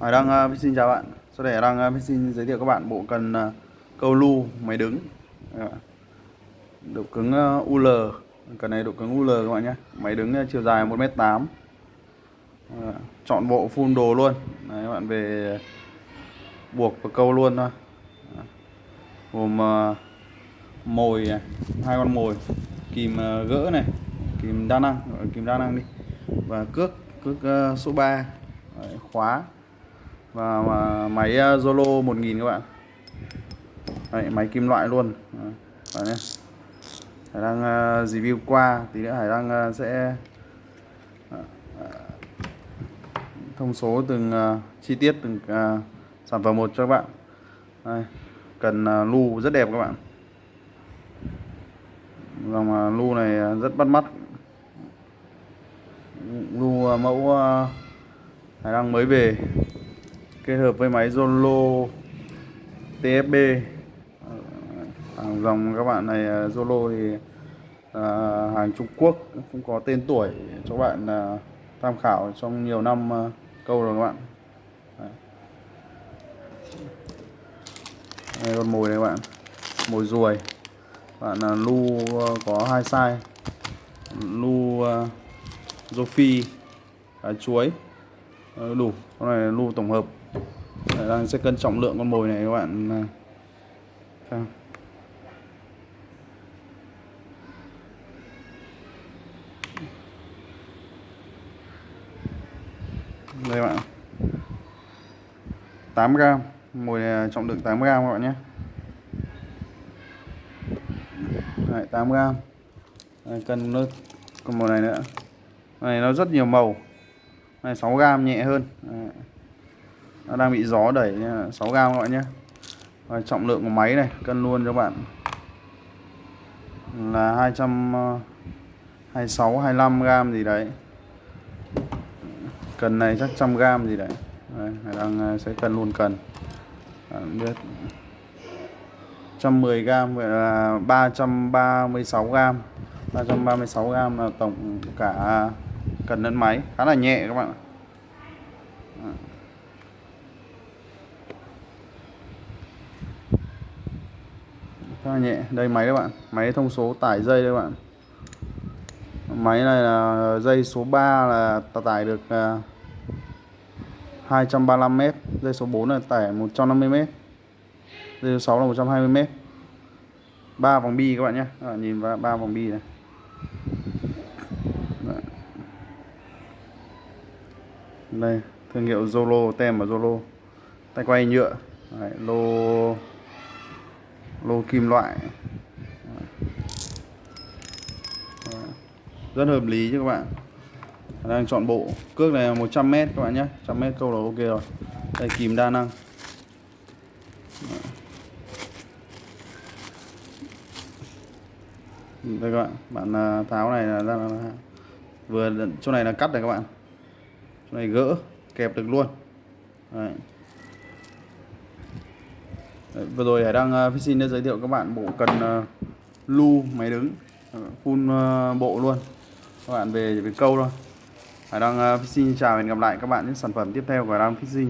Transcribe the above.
Hải đang uh, xin chào bạn. Sau đây đang uh, xin giới thiệu các bạn bộ cần uh, câu lu máy đứng. Độ cứng uh, UL Cần này độ cứng UL các bạn nhé. Máy đứng uh, chiều dài 1m8 uh, Chọn bộ full đồ luôn. Đấy, các bạn về buộc và câu luôn thôi. Gồm uh, mồi này, hai con mồi Kìm uh, gỡ này Kìm đa năng, kìm đa năng đi Và cước, cước uh, số 3 Đấy, khóa và, máy à, Zolo 1000 các bạn. Đấy, máy kim loại luôn. Đấy, này. Hải đang à, review qua tí nữa Hải đang à, sẽ thông số từng chi tiết từng sản phẩm một cho các bạn. Đây, cần uh, lu rất đẹp các bạn. Dòng uh, lu này rất bắt mắt. Lu mẫu Hải đang mới về kết hợp với máy Zolo TFB à, hàng dòng các bạn này à, Zolo thì à, hàng Trung Quốc cũng có tên tuổi cho bạn à, tham khảo trong nhiều năm à, câu rồi các bạn. Đấy. đây con mồi này các bạn mồi ruồi. Bạn là lu à, có hai size. Lu à, rô phi chuối. Ờ, đủ con này lu tổng hợp đang sẽ cân trọng lượng con mồi này các bạn. Xem đây bạn 8 gram. Mồi này trọng lượng 8 gram các bạn nhé. Đấy, 8 gram. Đấy, cân nước con mồi này nữa. Này nó rất nhiều màu. Này 6 gram nhẹ hơn. Đấy nó đang bị gió đẩy 6 gam các bạn nhé. Và trọng lượng của máy này cân luôn cho bạn. Là 226 25 ờ, gam gì đấy. Cần này chắc trăm gam gì đấy. Đây, đang ờ, sẽ cân luôn cần. Bạn biết. 110 gram vậy là 336 gram 336 gram là tổng cả cần lẫn máy. Khá là nhẹ các bạn ạ. Khá là nhẹ đây máy các bạn. Máy thông số tải dây đây các bạn. Máy này là dây số 3 là tải được à, 235 m dây số 4 là tải 150 m dây số 6 là 120 m 3 vòng bi các bạn nhé. Các bạn nhìn vào 3 vòng bi này. Đây thương hiệu Zolo tem ở Zolo. Tay quay nhựa. Đấy, lô lô kim loại. Rất hợp lý chứ các bạn. Đang chọn bộ. Cước này là 100m các bạn nhé. 100m câu là ok rồi. Đây kìm đa năng. Đây các bạn. Bạn à, tháo này là, là, là vừa chỗ này là cắt này các bạn. Chỗ này gỡ kẹp được luôn. Đấy. Vừa rồi Hải đang uh, xin đã giới thiệu các bạn bộ cần uh, lu máy đứng uh, full uh, bộ luôn. Các bạn về về câu thôi. Hải đang uh, xin chào và hẹn gặp lại các bạn những sản phẩm tiếp theo của Hải đang Fishing.